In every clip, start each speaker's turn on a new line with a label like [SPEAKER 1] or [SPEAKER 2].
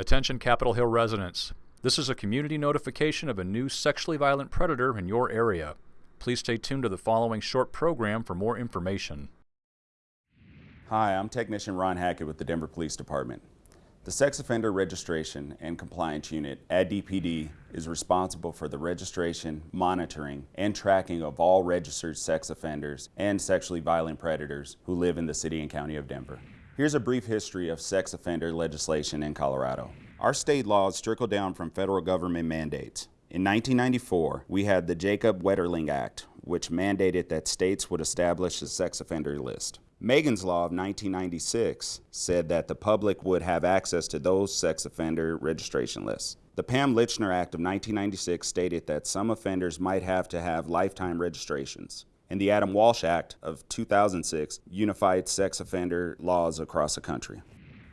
[SPEAKER 1] Attention Capitol Hill residents. This is a community notification of a new sexually violent predator in your area. Please stay tuned to the following short program for more information.
[SPEAKER 2] Hi, I'm Technician Ron Hackett with the Denver Police Department. The Sex Offender Registration and Compliance Unit at DPD is responsible for the registration, monitoring, and tracking of all registered sex offenders and sexually violent predators who live in the City and County of Denver. Here's a brief history of sex offender legislation in Colorado. Our state laws trickle down from federal government mandates. In 1994, we had the Jacob Wetterling Act, which mandated that states would establish a sex offender list. Megan's Law of 1996 said that the public would have access to those sex offender registration lists. The Pam Lychner Act of 1996 stated that some offenders might have to have lifetime registrations and the Adam Walsh Act of 2006 unified sex offender laws across the country.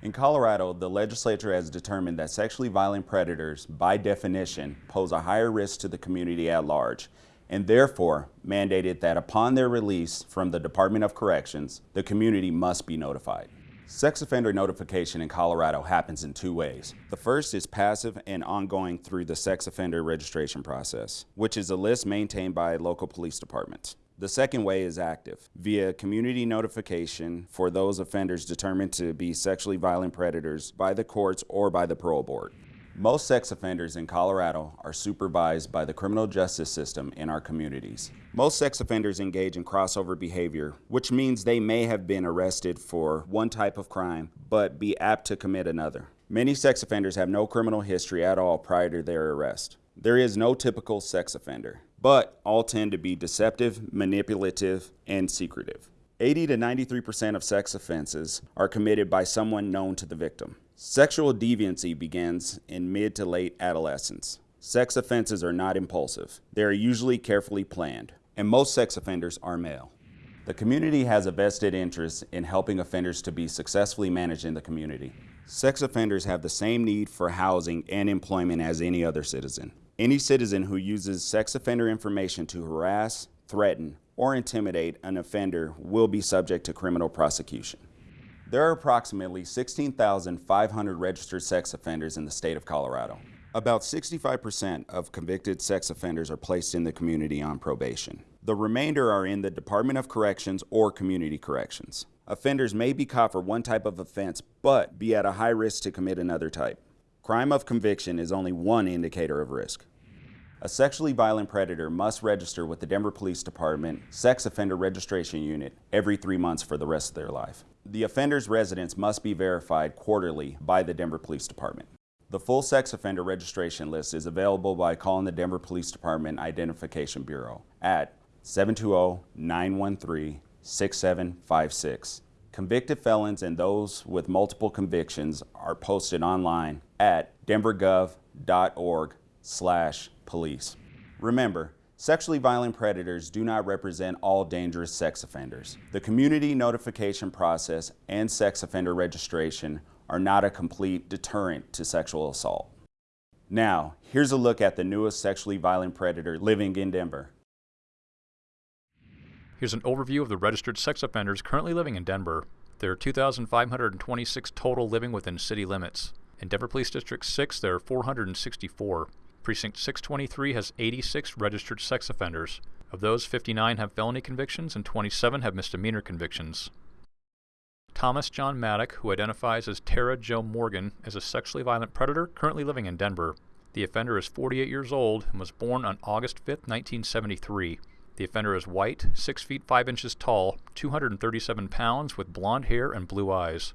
[SPEAKER 2] In Colorado, the legislature has determined that sexually violent predators, by definition, pose a higher risk to the community at large, and therefore mandated that upon their release from the Department of Corrections, the community must be notified. Sex offender notification in Colorado happens in two ways. The first is passive and ongoing through the sex offender registration process, which is a list maintained by local police departments. The second way is active, via community notification for those offenders determined to be sexually violent predators by the courts or by the parole board. Most sex offenders in Colorado are supervised by the criminal justice system in our communities. Most sex offenders engage in crossover behavior, which means they may have been arrested for one type of crime, but be apt to commit another. Many sex offenders have no criminal history at all prior to their arrest. There is no typical sex offender but all tend to be deceptive, manipulative, and secretive. 80 to 93% of sex offenses are committed by someone known to the victim. Sexual deviancy begins in mid to late adolescence. Sex offenses are not impulsive. They are usually carefully planned, and most sex offenders are male. The community has a vested interest in helping offenders to be successfully managed in the community. Sex offenders have the same need for housing and employment as any other citizen. Any citizen who uses sex offender information to harass, threaten, or intimidate an offender will be subject to criminal prosecution. There are approximately 16,500 registered sex offenders in the state of Colorado. About 65% of convicted sex offenders are placed in the community on probation. The remainder are in the Department of Corrections or Community Corrections. Offenders may be caught for one type of offense, but be at a high risk to commit another type. Crime of conviction is only one indicator of risk. A sexually violent predator must register with the Denver Police Department Sex Offender Registration Unit every three months for the rest of their life. The offender's residence must be verified quarterly by the Denver Police Department. The full sex offender registration list is available by calling the Denver Police Department Identification Bureau at 720-913-6756 Convicted felons and those with multiple convictions are posted online at denvergov.org slash police. Remember, sexually violent predators do not represent all dangerous sex offenders. The community notification process and sex offender registration are not a complete deterrent to sexual assault. Now, here's a look at the newest sexually violent predator living in Denver.
[SPEAKER 1] Here's an overview of the registered sex offenders currently living in Denver. There are 2,526 total living within city limits. In Denver Police District 6, there are 464. Precinct 623 has 86 registered sex offenders. Of those, 59 have felony convictions and 27 have misdemeanor convictions. Thomas John Maddock, who identifies as Tara Joe Morgan, is a sexually violent predator currently living in Denver. The offender is 48 years old and was born on August 5, 1973. The offender is white, 6 feet 5 inches tall, 237 pounds, with blond hair and blue eyes.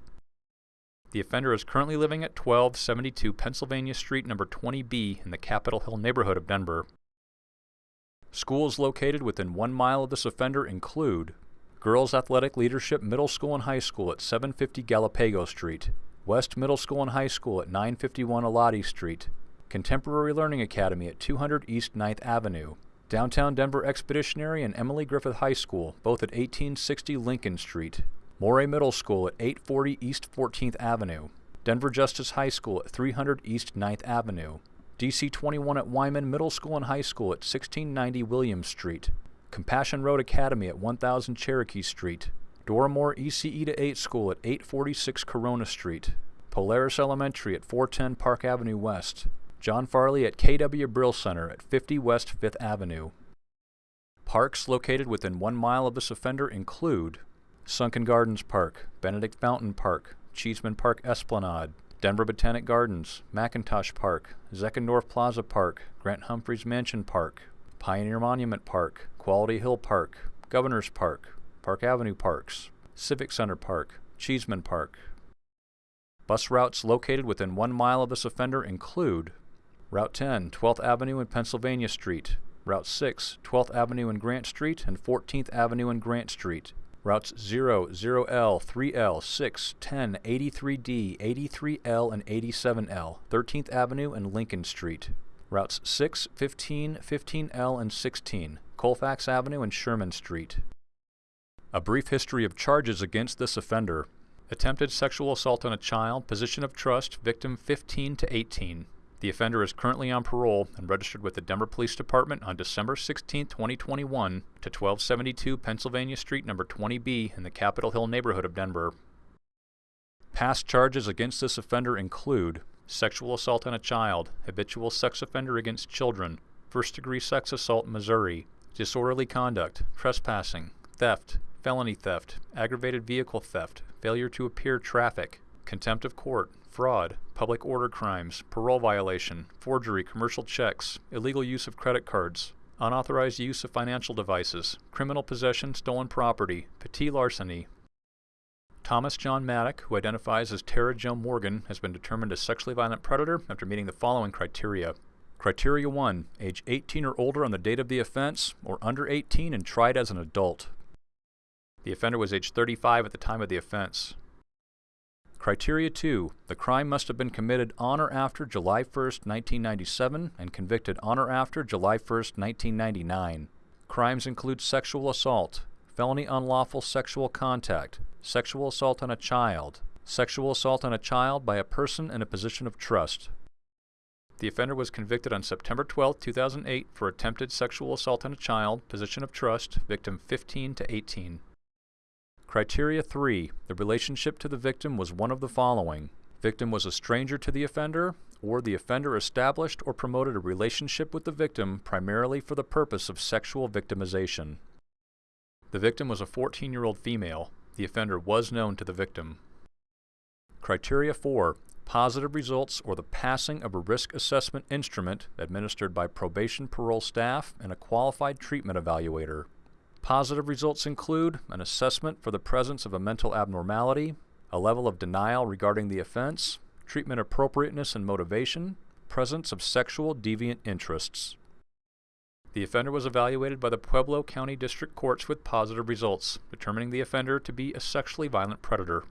[SPEAKER 1] The offender is currently living at 1272 Pennsylvania Street, number 20B, in the Capitol Hill neighborhood of Denver. Schools located within one mile of this offender include Girls Athletic Leadership Middle School and High School at 750 Galapago Street, West Middle School and High School at 951 Elati Street, Contemporary Learning Academy at 200 East 9th Avenue, Downtown Denver Expeditionary and Emily Griffith High School, both at 1860 Lincoln Street. Morey Middle School at 840 East 14th Avenue. Denver Justice High School at 300 East 9th Avenue. DC 21 at Wyman Middle School and High School at 1690 Williams Street. Compassion Road Academy at 1000 Cherokee Street. Dora Moore ECE to 8 School at 846 Corona Street. Polaris Elementary at 410 Park Avenue West, John Farley at KW Brill Center at 50 West 5th Avenue. Parks located within one mile of this offender include Sunken Gardens Park, Benedict Fountain Park, Cheeseman Park Esplanade, Denver Botanic Gardens, McIntosh Park, Zeckendorf Plaza Park, Grant Humphreys Mansion Park, Pioneer Monument Park, Quality Hill Park, Governor's Park, Park Avenue Parks, Civic Center Park, Cheeseman Park. Bus routes located within one mile of this offender include Route 10, 12th Avenue and Pennsylvania Street, Route 6, 12th Avenue and Grant Street, and 14th Avenue and Grant Street. Routes 0, 0L, 3L, 6, 10, 83D, 83L, and 87L, 13th Avenue and Lincoln Street. Routes 6, 15, 15L, and 16, Colfax Avenue and Sherman Street. A brief history of charges against this offender. Attempted sexual assault on a child, position of trust, victim 15 to 18. The offender is currently on parole and registered with the Denver Police Department on December 16, 2021 to 1272 Pennsylvania Street number 20B in the Capitol Hill neighborhood of Denver. Past charges against this offender include sexual assault on a child, habitual sex offender against children, first degree sex assault in Missouri, disorderly conduct, trespassing, theft, felony theft, aggravated vehicle theft, failure to appear traffic, contempt of court, fraud, public order crimes, parole violation, forgery, commercial checks, illegal use of credit cards, unauthorized use of financial devices, criminal possession, stolen property, petit larceny. Thomas John Maddock, who identifies as Tara Jo Morgan, has been determined a sexually violent predator after meeting the following criteria. Criteria 1. Age 18 or older on the date of the offense, or under 18 and tried as an adult. The offender was age 35 at the time of the offense. Criteria 2. The crime must have been committed on or after July 1, 1997 and convicted on or after July 1, 1999. Crimes include sexual assault, felony unlawful sexual contact, sexual assault on a child, sexual assault on a child by a person in a position of trust. The offender was convicted on September 12, 2008 for attempted sexual assault on a child, position of trust, victim 15 to 18. Criteria 3. The relationship to the victim was one of the following. Victim was a stranger to the offender, or the offender established or promoted a relationship with the victim primarily for the purpose of sexual victimization. The victim was a 14-year-old female. The offender was known to the victim. Criteria 4. Positive results or the passing of a risk assessment instrument administered by probation parole staff and a qualified treatment evaluator. Positive results include an assessment for the presence of a mental abnormality, a level of denial regarding the offense, treatment appropriateness and motivation, presence of sexual deviant interests. The offender was evaluated by the Pueblo County District Courts with positive results, determining the offender to be a sexually violent predator.